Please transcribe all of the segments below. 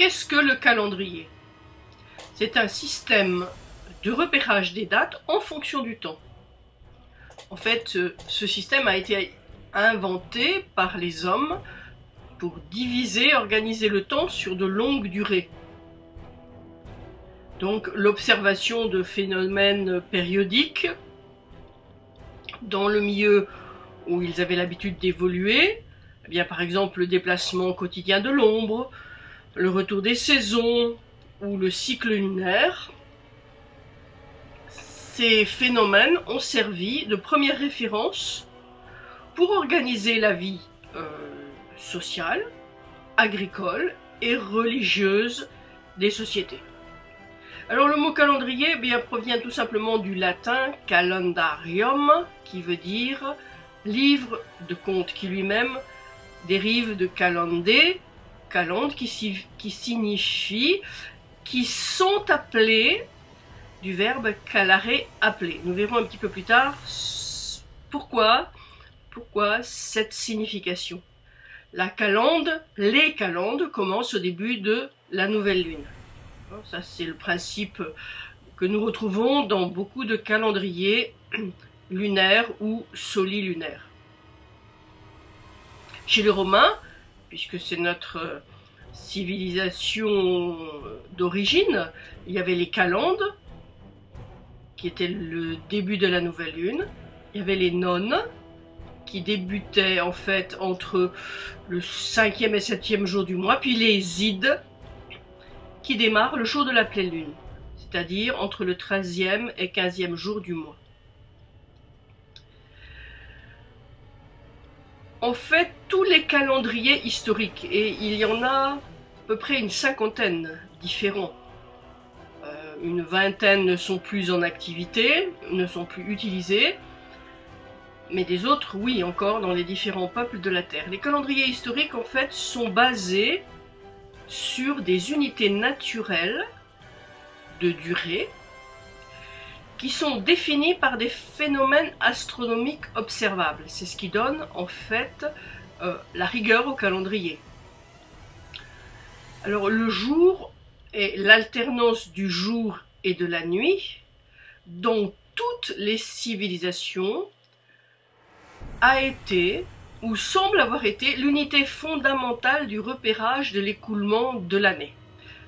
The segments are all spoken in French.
qu'est-ce que le calendrier? C'est un système de repérage des dates en fonction du temps. En fait, ce système a été inventé par les hommes pour diviser, organiser le temps sur de longues durées. Donc l'observation de phénomènes périodiques dans le milieu où ils avaient l'habitude d'évoluer, eh bien par exemple le déplacement quotidien de l'ombre, le retour des saisons ou le cycle lunaire, ces phénomènes ont servi de première référence pour organiser la vie euh, sociale, agricole et religieuse des sociétés. Alors le mot calendrier eh provient tout simplement du latin calendarium, qui veut dire livre de compte, qui lui-même dérive de calendé, calende qui, qui signifie qui sont appelés du verbe calare appeler. Nous verrons un petit peu plus tard pourquoi, pourquoi cette signification. La calende, les calendes commencent au début de la nouvelle lune. Ça, c'est le principe que nous retrouvons dans beaucoup de calendriers lunaires ou solilunaires. Chez les Romains, puisque c'est notre civilisation d'origine, il y avait les calendes, qui étaient le début de la nouvelle lune. Il y avait les nonnes, qui débutaient en fait entre le cinquième et septième jour du mois, puis les ides, qui démarrent le jour de la pleine lune, c'est-à-dire entre le 13e et 15e jour du mois. En fait, tous les calendriers historiques, et il y en a à peu près une cinquantaine différents, euh, une vingtaine ne sont plus en activité, ne sont plus utilisés, mais des autres, oui, encore dans les différents peuples de la Terre. Les calendriers historiques, en fait, sont basés sur des unités naturelles de durée qui sont définies par des phénomènes astronomiques observables. C'est ce qui donne en fait euh, la rigueur au calendrier. Alors le jour est l'alternance du jour et de la nuit dont toutes les civilisations a été ou semble avoir été l'unité fondamentale du repérage de l'écoulement de l'année.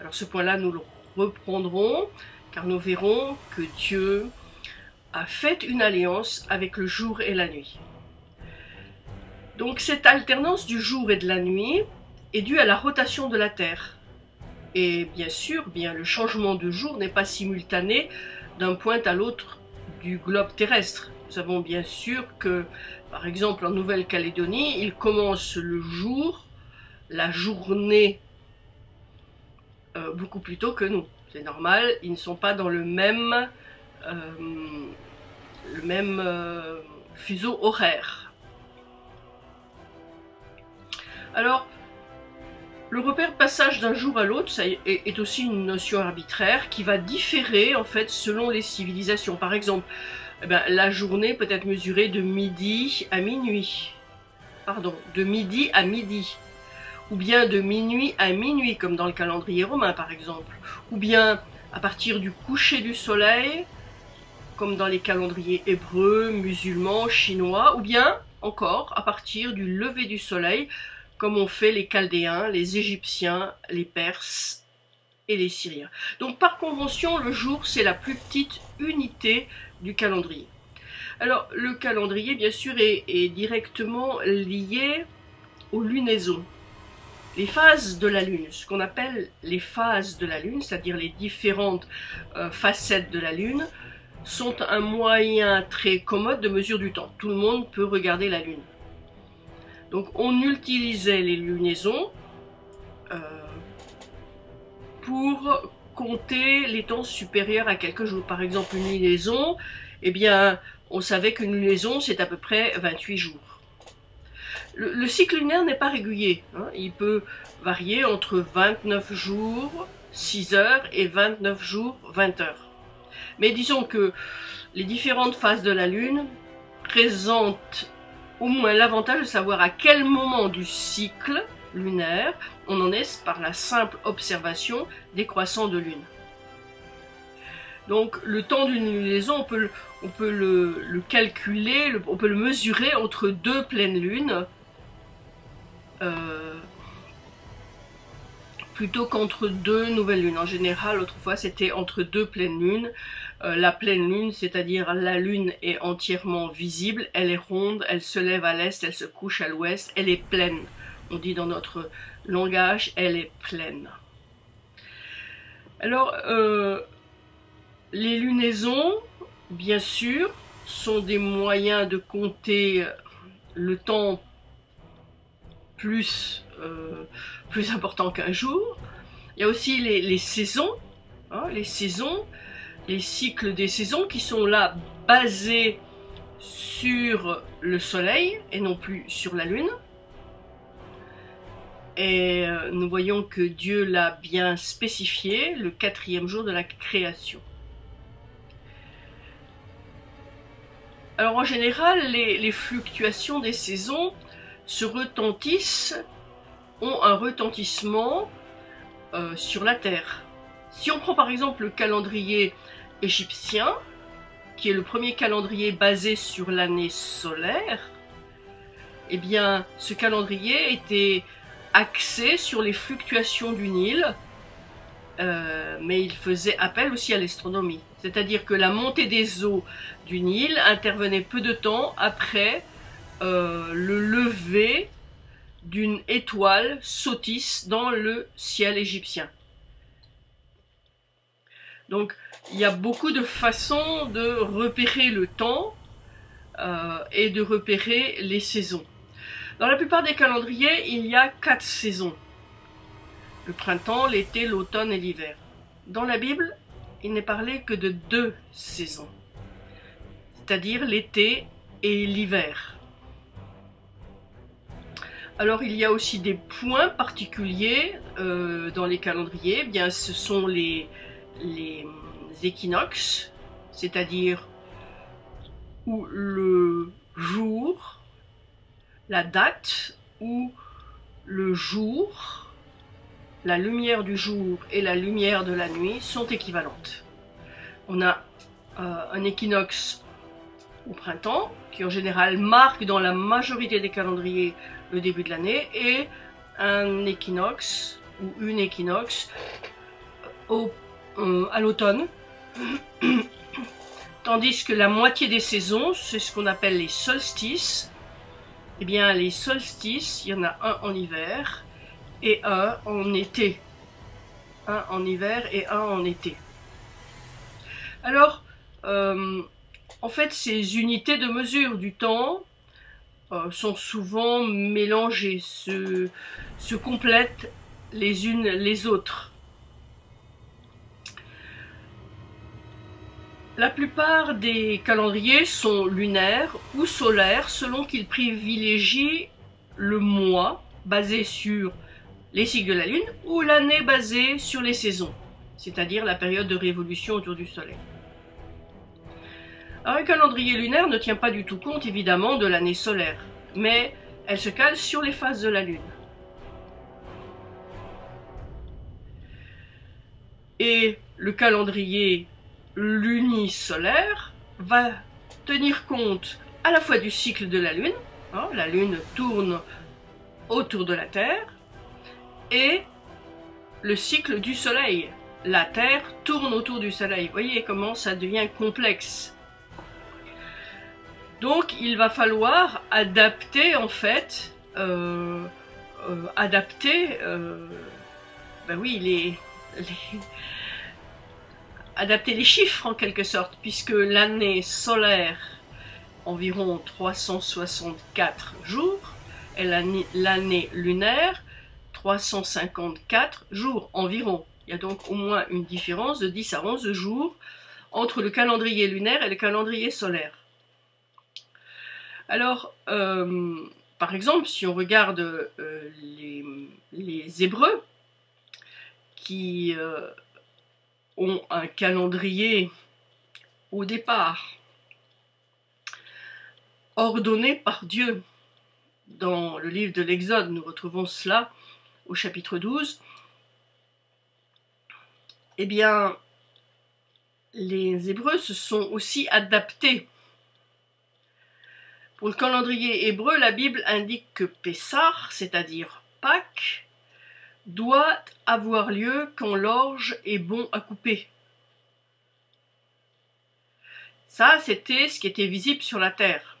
Alors ce point-là, nous le reprendrons, car nous verrons que Dieu a fait une alliance avec le jour et la nuit. Donc cette alternance du jour et de la nuit est due à la rotation de la Terre. Et bien sûr, bien le changement de jour n'est pas simultané d'un point à l'autre du globe terrestre. Nous savons bien sûr que par exemple, en Nouvelle-Calédonie, il commence le jour, la journée, euh, beaucoup plus tôt que nous. Normal, ils ne sont pas dans le même, euh, le même euh, fuseau horaire. Alors, le repère de passage d'un jour à l'autre est aussi une notion arbitraire qui va différer en fait selon les civilisations. Par exemple, eh ben, la journée peut être mesurée de midi à minuit. Pardon, de midi à midi. Ou bien de minuit à minuit, comme dans le calendrier romain par exemple. Ou bien à partir du coucher du soleil, comme dans les calendriers hébreux, musulmans, chinois. Ou bien encore à partir du lever du soleil, comme ont fait les Chaldéens, les Égyptiens, les Perses et les Syriens. Donc par convention, le jour, c'est la plus petite unité du calendrier. Alors le calendrier bien sûr est, directement lié aux lunaisons. Les phases de la Lune, ce qu'on appelle les phases de la Lune, c'est-à-dire les différentes euh, facettes de la Lune, sont un moyen très commode de mesure du temps. Tout le monde peut regarder la Lune. Donc on utilisait les lunaisons euh, pour compter les temps supérieurs à quelques jours. Par exemple, une lunaison, eh bien, on savait qu'une lunaison, c'est à peu près 28 jours. Le, cycle lunaire n'est pas régulier. Hein. Il peut varier entre 29 jours, 6 heures, et 29 jours, 20 heures. Mais disons que les différentes phases de la Lune présentent au moins l'avantage de savoir à quel moment du cycle lunaire, on en est par la simple observation des croissants de lune. Donc le temps d'une lunaison, on peut, on peut le, calculer, on peut le mesurer entre deux pleines lunes, euh, plutôt qu'entre deux nouvelles lunes. En général, autrefois, c'était entre deux pleines lunes. Euh, la pleine lune, c'est-à-dire la lune est entièrement visible, elle est ronde, elle se lève à l'est, elle se couche à l'ouest, elle est pleine. On dit dans notre langage, elle est pleine. Alors, euh, les lunaisons, bien sûr, sont des moyens de compter le temps plus, euh, plus important qu'un jour. Il y a aussi les, saisons, hein, les saisons, les cycles des saisons qui sont là basés sur le soleil et non plus sur la lune. Et euh, nous voyons que Dieu l'a bien spécifié le quatrième jour de la création. Alors en général, les, fluctuations des saisons se retentissent, ont un retentissement euh, sur la Terre. Si on prend par exemple le calendrier égyptien, qui est le premier calendrier basé sur l'année solaire, eh bien ce calendrier était axé sur les fluctuations du Nil, euh, mais il faisait appel aussi à l'astronomie. C'est-à-dire que la montée des eaux du Nil intervenait peu de temps après euh, le lever d'une étoile Sotis dans le ciel égyptien. Donc il y a beaucoup de façons de repérer le temps euh, et de repérer les saisons. Dans la plupart des calendriers, il y a quatre saisons. Le printemps, l'été, l'automne et l'hiver. Dans la Bible, il n'est parlé que de deux saisons, c'est-à-dire l'été et l'hiver. Alors il y a aussi des points particuliers euh, dans les calendriers. Eh bien, ce sont les, équinoxes, c'est-à-dire où le jour, la date ou le jour la lumière du jour et la lumière de la nuit sont équivalentes. On a euh, un équinoxe au printemps, qui en général marque dans la majorité des calendriers le début de l'année, et un équinoxe ou une équinoxe euh, à l'automne. Tandis que la moitié des saisons, c'est ce qu'on appelle les solstices. Eh bien, les solstices, il y en a un en hiver et un en été. Un en hiver et un en été. Alors, euh, en fait, ces unités de mesure du temps euh, sont souvent mélangées, se, se complètent les unes les autres. La plupart des calendriers sont lunaires ou solaires selon qu'ils privilégient le mois basé sur les cycles de la Lune, ou l'année basée sur les saisons, c'est-à-dire la période de révolution autour du Soleil. Un calendrier lunaire ne tient pas du tout compte évidemment de l'année solaire, mais elle se cale sur les phases de la Lune. Et le calendrier lunisolaire va tenir compte à la fois du cycle de la Lune, hein, la Lune tourne autour de la Terre, et le cycle du Soleil. La Terre tourne autour du Soleil. Vous voyez comment ça devient complexe. Donc il va falloir adapter en fait, euh, euh, adapter, euh, ben oui, les, adapter les chiffres en quelque sorte, puisque l'année solaire, environ 364 jours, et l'année lunaire, 354 jours environ. Il y a donc au moins une différence de 10 à 11 jours entre le calendrier lunaire et le calendrier solaire. Alors, euh, par exemple, si on regarde euh, les, Hébreux, qui euh, ont un calendrier au départ ordonné par Dieu, dans le livre de l'Exode, nous retrouvons cela au chapitre 12, eh bien, les Hébreux se sont aussi adaptés. Pour le calendrier hébreu, la Bible indique que Pessah, c'est-à-dire Pâques, doit avoir lieu quand l'orge est bon à couper. Ça, c'était ce qui était visible sur la terre.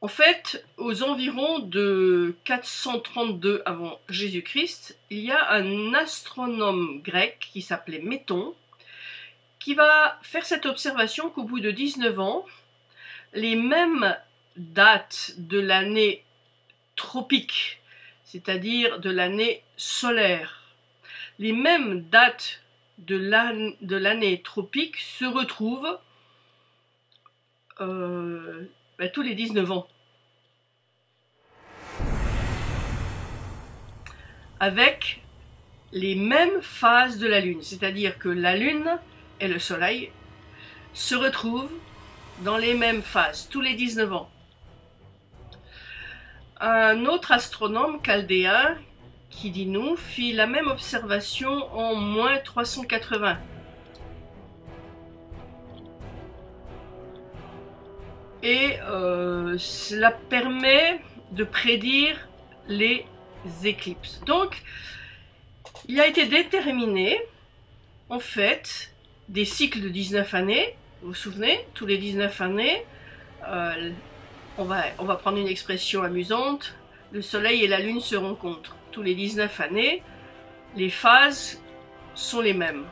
En fait, aux environs de 432 avant Jésus-Christ, il y a un astronome grec qui s'appelait Méton, qui va faire cette observation qu'au bout de 19 ans, les mêmes dates de l'année tropique, c'est-à-dire de l'année solaire, les mêmes dates de l'année tropique se retrouvent euh, ben, tous les 19 ans. Avec les mêmes phases de la Lune, c'est-à-dire que la Lune et le Soleil se retrouvent dans les mêmes phases, tous les 19 ans. Un autre astronome chaldéen qui dit nous, fit la même observation en moins 380. Et euh, cela permet de prédire les éclipses. Donc, il a été déterminé, en fait, des cycles de 19 années. Vous vous souvenez, tous les 19 années, euh, on, va, prendre une expression amusante, le Soleil et la Lune se rencontrent tous les 19 années, les phases sont les mêmes.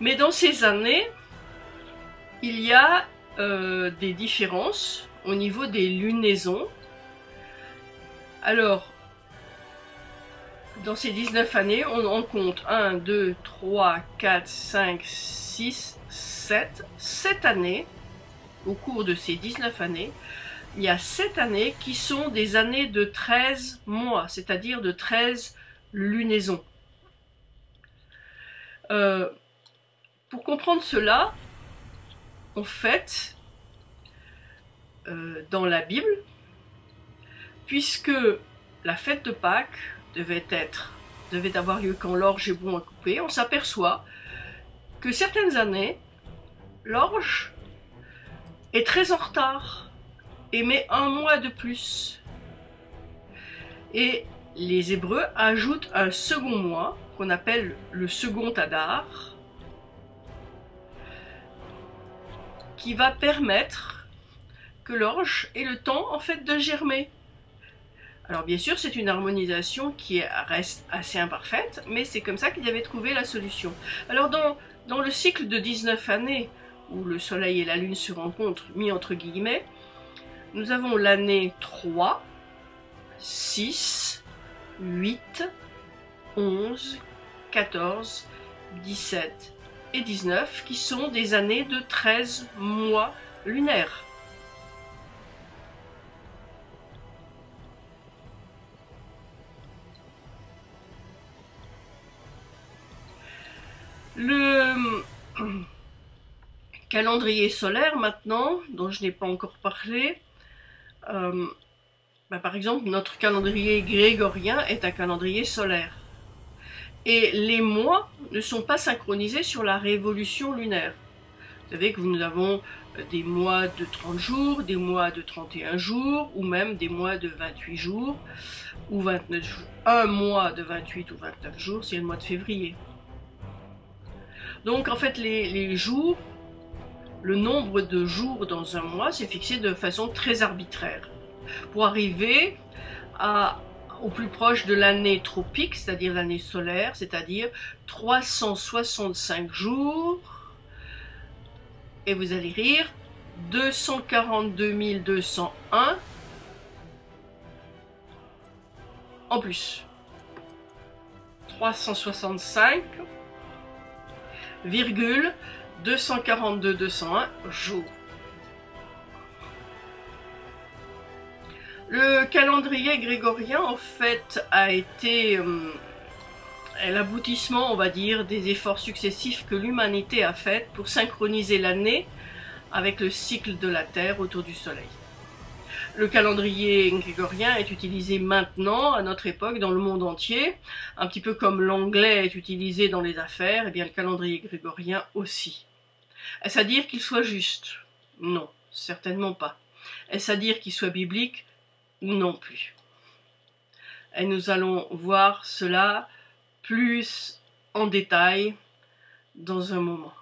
Mais dans ces années, il y a euh, des différences au niveau des lunaisons. Alors, dans ces 19 années, on en compte 1, 2, 3, 4, 5, 6, 7. 7 années, au cours de ces 19 années, il y a 7 années qui sont des années de 13 mois, c'est-à-dire de 13 lunaisons. Euh, pour comprendre cela, en fait, euh, dans la Bible, puisque la fête de Pâques devait être devait avoir lieu quand l'orge est bon à couper, on s'aperçoit que certaines années, l'orge est très en retard et met un mois de plus. Et les Hébreux ajoutent un second mois qu'on appelle le second Adar qui va permettre que l'orge ait le temps en fait de germer. Alors bien sûr c'est une harmonisation qui reste assez imparfaite mais c'est comme ça qu'il avait trouvé la solution. Alors dans, dans le cycle de 19 années où le soleil et la lune se rencontrent mis entre guillemets nous avons l'année 3, 6, 8, 11, 14, 17 et 19 qui sont des années de 13 mois lunaires. Le calendrier solaire maintenant, dont je n'ai pas encore parlé, euh, bah, par exemple, notre calendrier grégorien est un calendrier solaire. Et les mois ne sont pas synchronisés sur la révolution lunaire. Vous savez que nous avons des mois de 30 jours, des mois de 31 jours, ou même des mois de 28 jours, ou 29 jours. Un mois de 28 ou 29 jours, c'est le mois de février. Donc en fait, les, jours le nombre de jours dans un mois, c'est fixé de façon très arbitraire. Pour arriver au plus proche de l'année tropique, c'est-à-dire l'année solaire, c'est-à-dire 365 jours, et vous allez rire, 242 201 en plus. 365, virgule, 242-201 jours. Le calendrier grégorien, en fait, a été euh, l'aboutissement, on va dire, des efforts successifs que l'humanité a fait pour synchroniser l'année avec le cycle de la Terre autour du Soleil. Le calendrier grégorien est utilisé maintenant, à notre époque, dans le monde entier, un petit peu comme l'anglais est utilisé dans les affaires, et eh bien le calendrier grégorien aussi. Est-ce à dire qu'il soit juste? Non, certainement pas. Est-ce à dire qu'il soit biblique? Non plus. Et nous allons voir cela plus en détail dans un moment.